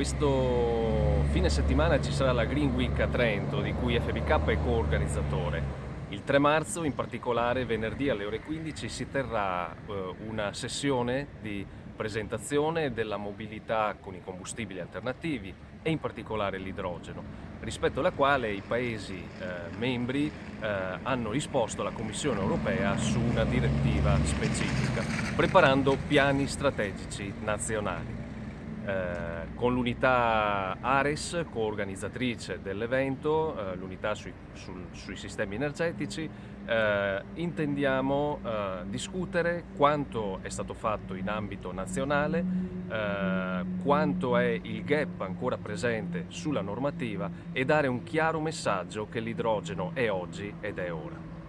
Questo fine settimana ci sarà la Green Week a Trento, di cui FBK è co-organizzatore. Il 3 marzo, in particolare venerdì alle ore 15, si terrà eh, una sessione di presentazione della mobilità con i combustibili alternativi e in particolare l'idrogeno, rispetto alla quale i Paesi eh, membri eh, hanno risposto alla Commissione europea su una direttiva specifica, preparando piani strategici nazionali. Eh, con l'unità Ares, co-organizzatrice dell'evento, eh, l'unità sui, sui, sistemi energetici, eh, intendiamo eh, discutere quanto è stato fatto in ambito nazionale, eh, quanto è il gap ancora presente sulla normativa e dare un chiaro messaggio che l'idrogeno è oggi ed è ora.